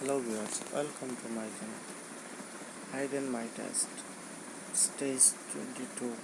Hello viewers, welcome to my channel. Hide and My Test Stage 22